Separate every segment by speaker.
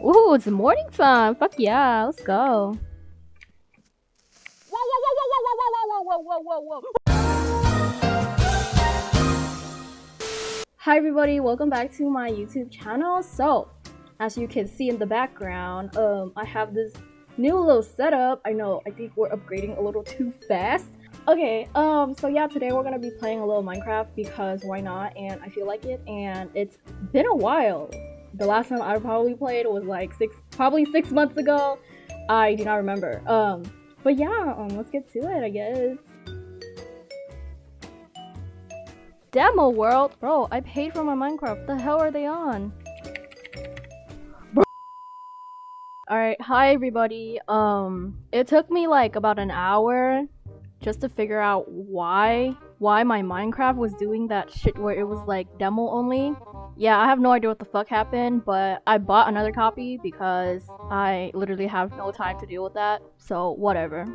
Speaker 1: Ooh, it's morning time. Fuck yeah, let's go.
Speaker 2: Whoa, whoa, whoa, whoa, whoa, whoa, whoa, whoa, whoa, whoa, whoa.
Speaker 1: Hi everybody, welcome back to my YouTube channel. So, as you can see in the background, um, I have this new little setup. I know, I think we're upgrading a little too fast. Okay, um, so yeah, today we're gonna be playing a little Minecraft because why not? And I feel like it, and it's been a while. The last time I probably played was like six, probably six months ago. I do not remember. Um, but yeah, um, let's get to it, I guess. Demo world? Bro, I paid for my Minecraft. The hell are they on? Alright, hi everybody. Um, it took me like about an hour just to figure out why why my Minecraft was doing that shit where it was like demo only. Yeah, I have no idea what the fuck happened, but I bought another copy because I literally have no time to deal with that. So whatever.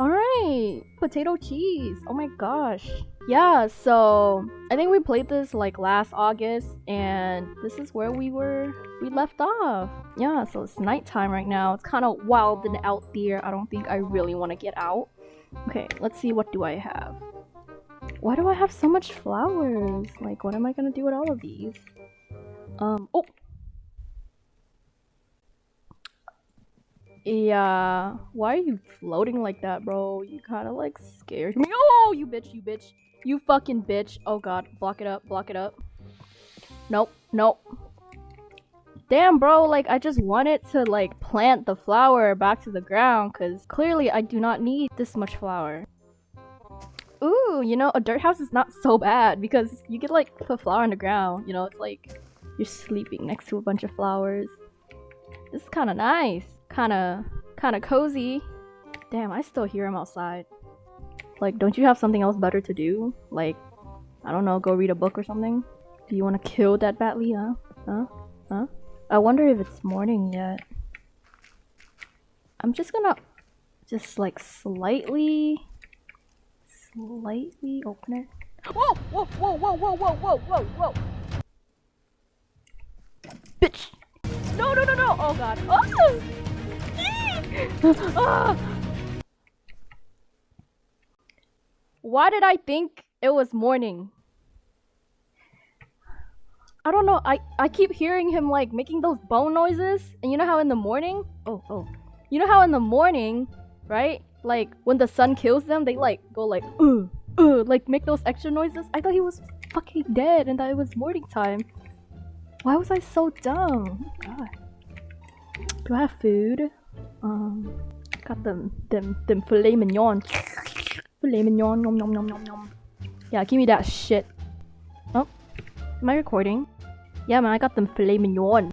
Speaker 1: Alright, potato cheese. Oh my gosh. Yeah, so I think we played this like last August and this is where we were we left off. Yeah, so it's nighttime right now. It's kind of wild and out there. I don't think I really want to get out. Okay, let's see what do I have. Why do I have so much flowers? Like, what am I gonna do with all of these? Um, oh! Yeah, why are you floating like that, bro? You kind of like scared me. Oh, you bitch, you bitch. You fucking bitch. Oh god, block it up, block it up. Nope, nope. Damn, bro, like, I just wanted to, like, plant the flower back to the ground, because clearly I do not need this much flower. Ooh, you know, a dirt house is not so bad, because you could, like, put flower on the ground, you know, it's like you're sleeping next to a bunch of flowers. This is kind of nice. Kind of, kind of cozy. Damn, I still hear him outside. Like, don't you have something else better to do? Like, I don't know, go read a book or something? Do you want to kill that Batley, huh? Huh? Huh? I wonder if it's morning yet. I'm just gonna just like slightly slightly open it.
Speaker 2: Whoa, whoa, whoa, whoa, whoa, whoa, whoa, whoa, whoa.
Speaker 1: Bitch! No, no, no, no! Oh god. Oh! ah! Why did I think it was morning? I don't know. I I keep hearing him like making those bone noises, and you know how in the morning, oh oh, you know how in the morning, right? Like when the sun kills them, they like go like uh uh like make those extra noises. I thought he was fucking dead, and that it was morning time. Why was I so dumb? God. Do I have food? Um, got them them them filet mignon. Filet mignon, nom nom nom nom nom. Yeah, give me that shit. Oh, am I recording? Yeah, man, I got them filet mignon.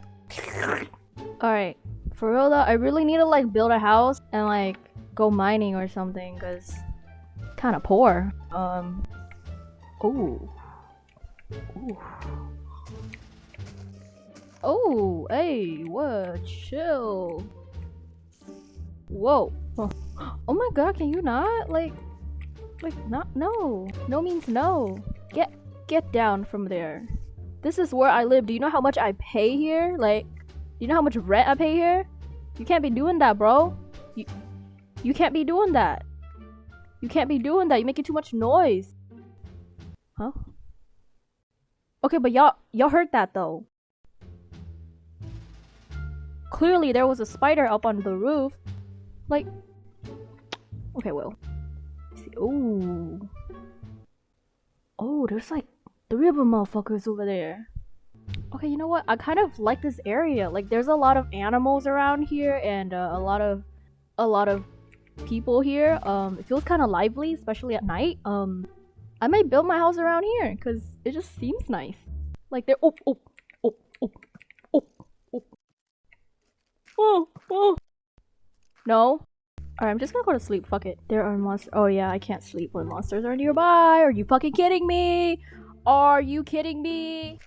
Speaker 1: Alright, for real though, I really need to like build a house and like go mining or something because kind of poor. Um, ooh. Ooh. Oh, hey, what? Chill. Whoa. Oh my god, can you not? Like, like, not, no. No means no. Get, get down from there. This is where I live. Do you know how much I pay here? Like, do you know how much rent I pay here? You can't be doing that, bro. You, you can't be doing that. You can't be doing that. You're making too much noise. Huh? Okay, but y'all, y'all heard that though. Clearly, there was a spider up on the roof. Like, okay, well, see. Oh, oh, there's like three of them motherfuckers over there. Okay, you know what? I kind of like this area. Like, there's a lot of animals around here and uh, a lot of a lot of people here. Um, it feels kind of lively, especially at night. Um, I might build my house around here because it just seems nice. Like there. Oh, oh, oh, oh, oh, oh, oh, oh. No. Alright, I'm just gonna go to sleep. Fuck it. There are monsters. Oh yeah, I can't sleep when monsters are nearby. Are you fucking kidding me? Are you kidding me?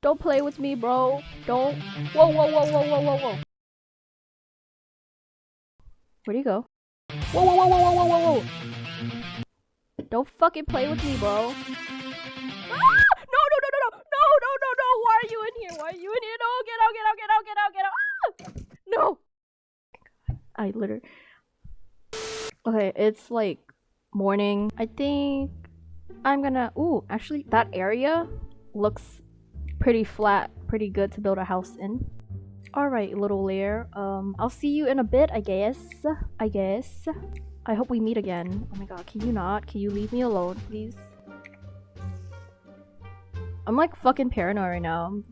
Speaker 1: Don't play with me, bro. Don't. Whoa, whoa, whoa, whoa, whoa, whoa, whoa. Where'd he go? Whoa, whoa, whoa, whoa, whoa, whoa, whoa! Don't fucking play with me, bro. Ah! No, no, no, no, no, no, no, no, no! Why are you in here? Why are you in here? No, get out, get out, get out, get out, get out! Ah! No! I literally... Okay, it's like morning. I think I'm gonna... Ooh, actually, that area looks pretty flat, pretty good to build a house in. Alright, little lair. Um, I'll see you in a bit, I guess. I guess. I hope we meet again. Oh my god, can you not? Can you leave me alone, please? I'm like fucking paranoid right now.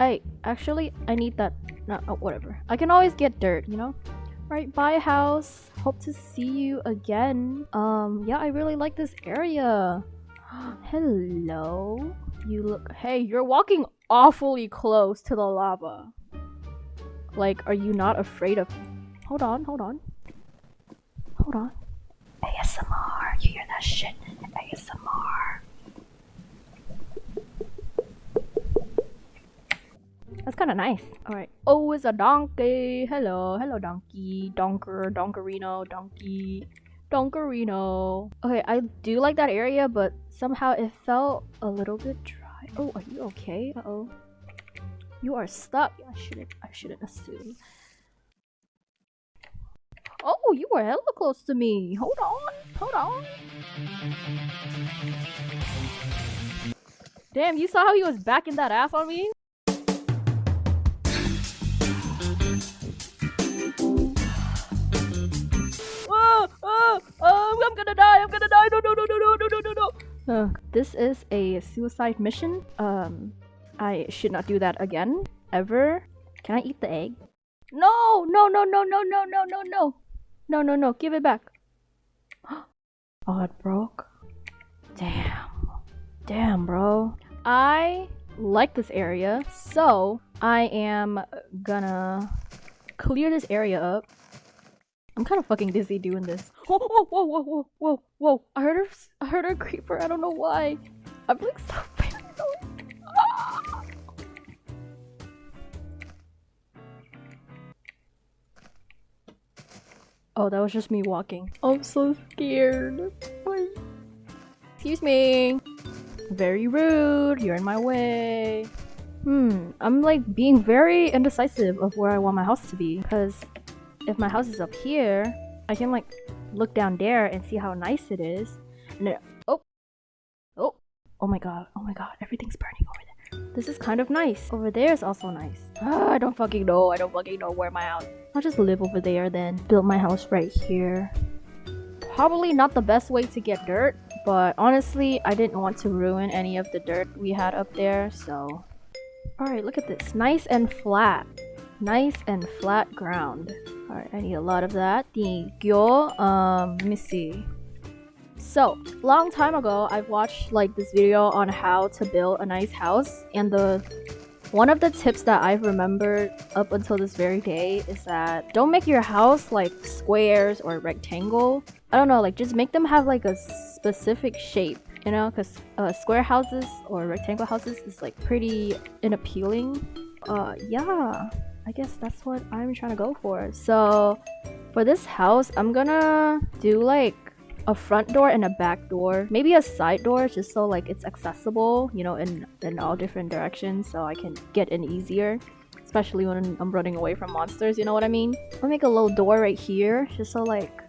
Speaker 1: I actually I need that. No, oh, whatever. I can always get dirt, you know. Right, bye house. Hope to see you again. Um, yeah, I really like this area. Hello. You look. Hey, you're walking awfully close to the lava. Like, are you not afraid of? Hold on, hold on, hold on. ASMR. You hear that shit? ASMR. That's kind of nice. All right. Oh, it's a donkey. Hello, hello, donkey, donker, donkerino, donkey, donkerino. Okay, I do like that area, but somehow it felt a little bit dry. Oh, are you okay? Uh oh. You are stuck. I shouldn't. I shouldn't assume. Oh, you were hella close to me. Hold on. Hold on. Damn, you saw how he was backing that ass on me? Oh, oh, oh, I'm gonna die. I'm gonna die. No, no, no, no, no, no, no, no. Uh, this is a suicide mission. Um, I should not do that again. Ever. Can I eat the egg? No! No, no, no, no, no, no, no, no. No, no, no. Give it back. oh, it broke. Damn. Damn, bro. I like this area, so I am gonna clear this area up. I'm kind of fucking dizzy doing this. Whoa, whoa, whoa, whoa, whoa, whoa, whoa! I heard her. I heard her creeper. I don't know why. I'm like so Oh, that was just me walking. I'm so scared. Excuse me. Very rude. You're in my way. Hmm. I'm like being very indecisive of where I want my house to be. Because if my house is up here, I can like look down there and see how nice it is. And oh, oh, oh my god, oh my god, everything's burning over there. This is kind of nice. Over there is also nice. Ah, I don't fucking know. I don't fucking know where my house. I'll just live over there then. Build my house right here. Probably not the best way to get dirt, but honestly, I didn't want to ruin any of the dirt we had up there, so. Alright, look at this. Nice and flat. Nice and flat ground. Alright, I need a lot of that. Thank you. Um, let me see. So, long time ago, I've watched like this video on how to build a nice house, and the one of the tips that I've remembered up until this very day is that don't make your house like squares or rectangle. I don't know, like just make them have like a specific shape, you know, because uh, square houses or rectangle houses is like pretty unappealing. Uh, yeah, I guess that's what I'm trying to go for. So for this house, I'm gonna do like a front door and a back door. Maybe a side door just so like it's accessible you know in in all different directions so i can get in easier. Especially when i'm running away from monsters you know what i mean? I'll make a little door right here just so like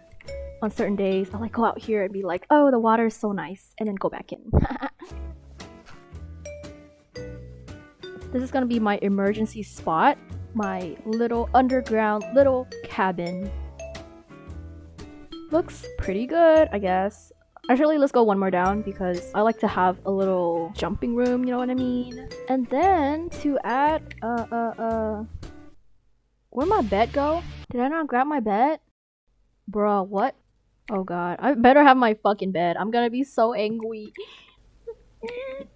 Speaker 1: on certain days i'll like go out here and be like oh the water is so nice and then go back in. This is gonna be my emergency spot my little underground little cabin looks pretty good, I guess. Actually, let's go one more down because I like to have a little jumping room, you know what I mean? And then to add, uh, uh, uh, where'd my bed go? Did I not grab my bed? Bruh, what? Oh god, I better have my fucking bed. I'm gonna be so angry. Where'd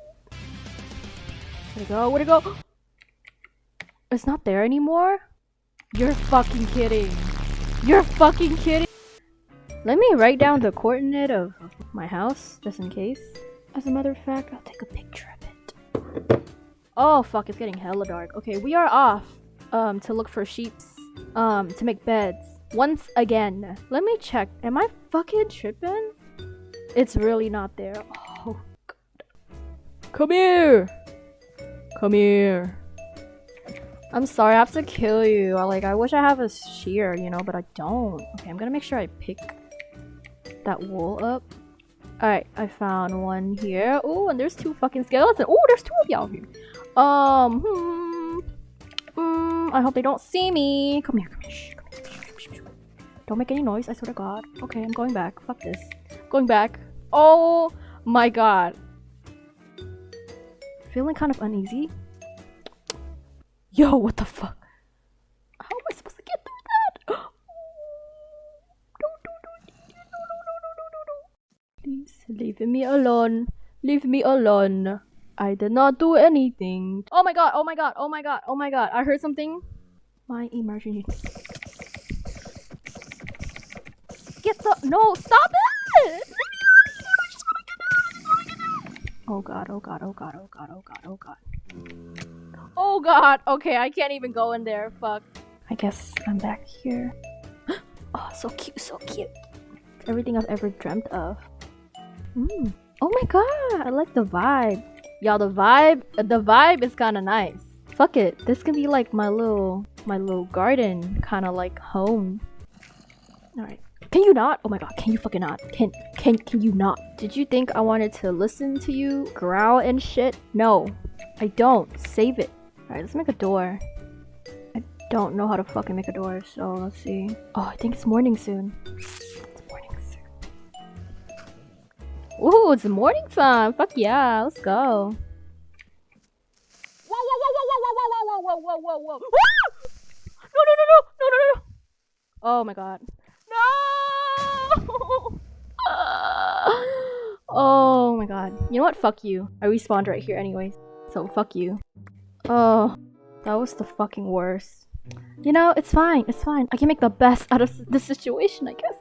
Speaker 1: it go? Where'd it go? It's not there anymore? You're fucking kidding. You're fucking kidding. Let me write down the coordinate of my house, just in case. As a matter of fact, I'll take a picture of it. Oh fuck, it's getting hella dark. Okay, we are off um, to look for sheeps, um, to make beds. Once again. Let me check. Am I fucking tripping? It's really not there. Oh god. Come here! Come here. I'm sorry, I have to kill you. Like, I wish I have a shear, you know, but I don't. Okay, I'm gonna make sure I pick that wool up. Alright, I found one here. Oh, and there's two fucking skeletons. Oh, there's two of y'all here. Um, hmm. Mm, I hope they don't see me. Come here, come here. Shh, come here. Don't make any noise, I swear to God. Okay, I'm going back. Fuck this. Going back. Oh my god. Feeling kind of uneasy. Yo, what the fuck? Me alone. Leave me alone. I did not do anything. Oh my god, oh my god, oh my god, oh my god. I heard something. My emergency. Get the no, stop it! Oh god, oh god, oh god, oh god, oh god, oh god. Oh god, okay, I can't even go in there. Fuck. I guess I'm back here. Oh, so cute, so cute. Everything I've ever dreamt of. Mm. Oh my god, I like the vibe. Y'all, the vibe, the vibe is kind of nice. Fuck it, this can be like my little, my little garden, kind of like home. All right. Can you not? Oh my god, can you fucking not? Can can can you not? Did you think I wanted to listen to you growl and shit? No. I don't. Save it. Alright, let's make a door. I don't know how to fucking make a door, so let's see. Oh, I think it's morning soon. It's morning soon. Ooh, it's morning time. Fuck yeah, let's go.
Speaker 2: Whoa, whoa, whoa, whoa, whoa, whoa, whoa, whoa, whoa, whoa, whoa.
Speaker 1: No, no, no, no, no, no, no. Oh my god. No! oh my god. You know what? Fuck you. I respawned right here anyways. So fuck you. Oh, that was the fucking worst. You know, it's fine. It's fine. I can make the best out of the situation, I guess.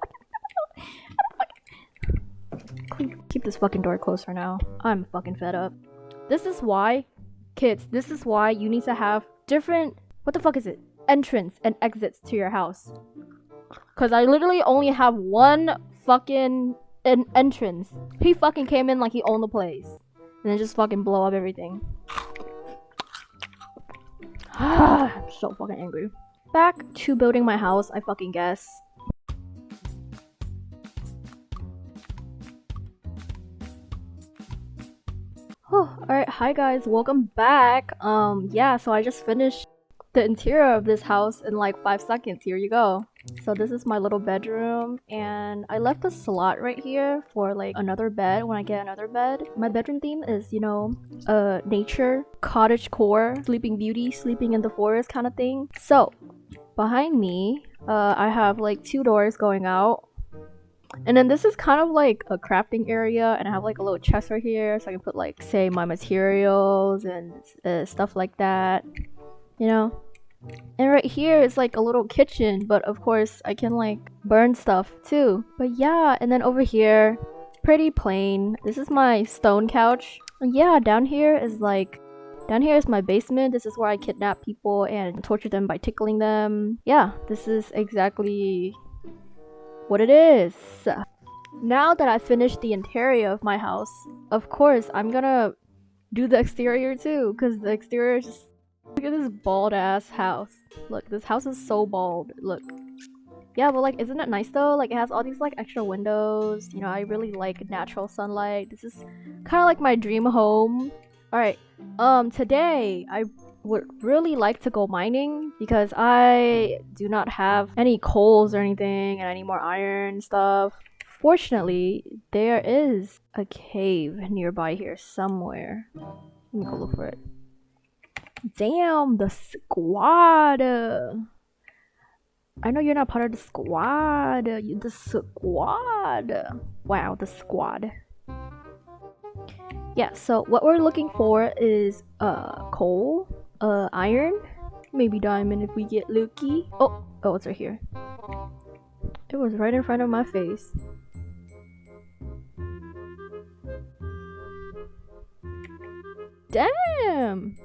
Speaker 1: Keep this fucking door closed for now. I'm fucking fed up. This is why, kids, this is why you need to have different, what the fuck is it? Entrance and exits to your house. Cause I literally only have one fucking en- entrance. He fucking came in like he owned the place. And then just fucking blow up everything. I'm so fucking angry. Back to building my house, I fucking guess. Alright, hi guys, welcome back. Um, yeah, so I just finished the interior of this house in like five seconds. Here you go. So this is my little bedroom and I left a slot right here for like another bed when I get another bed. My bedroom theme is, you know, uh nature, cottage core, sleeping beauty, sleeping in the forest kind of thing. So behind me, uh, I have like two doors going out. And then this is kind of like a crafting area and I have like a little chest right here so I can put like say my materials and uh, stuff like that. You know? And right here is like a little kitchen, but of course I can like burn stuff too. But yeah, and then over here, pretty plain. This is my stone couch. And yeah, down here is like down here is my basement. This is where I kidnap people and torture them by tickling them. Yeah, this is exactly what it is. Now that I finished the interior of my house, of course I'm gonna do the exterior too, because the exterior is just Look at this bald ass house. Look, this house is so bald. Look. Yeah, but like, isn't it nice though? Like, it has all these like extra windows. You know, I really like natural sunlight. This is kind of like my dream home. Alright, um, today I would really like to go mining because I do not have any coals or anything and I need more iron stuff. Fortunately, there is a cave nearby here somewhere. Let me go look for it. Damn, the squad. I know you're not part of the squad. You the squad. Wow, the squad. Yeah, so what we're looking for is uh coal, uh iron, maybe diamond if we get lucky. Oh, oh, it's right here. It was right in front of my face. Damn!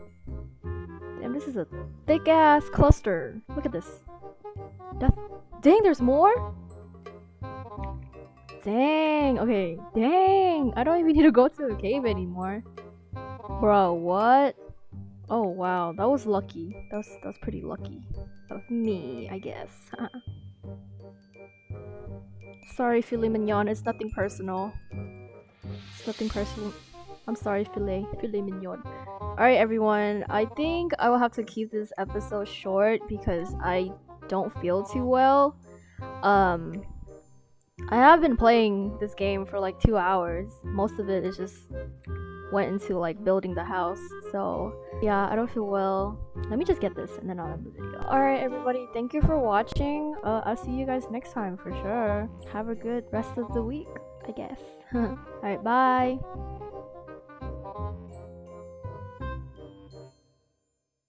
Speaker 1: Damn, this is a thick ass cluster. Look at this. That's, dang, there's more? Dang, okay. Dang, I don't even need to go to the cave anymore. Bro, what? Oh wow, that was lucky. That was that was pretty lucky of me, I guess. sorry, filet mignon. It's nothing personal. It's nothing personal. I'm sorry, filet filet mignon. Alright, everyone. I think I will have to keep this episode short because I don't feel too well. Um, I have been playing this game for like two hours. Most of it is just went into like building the house. So yeah, I don't feel well. Let me just get this and then I'll end the video. Alright everybody, thank you for watching. Uh, I'll see you guys next time for sure. Have a good rest of the week, I guess. Alright, bye.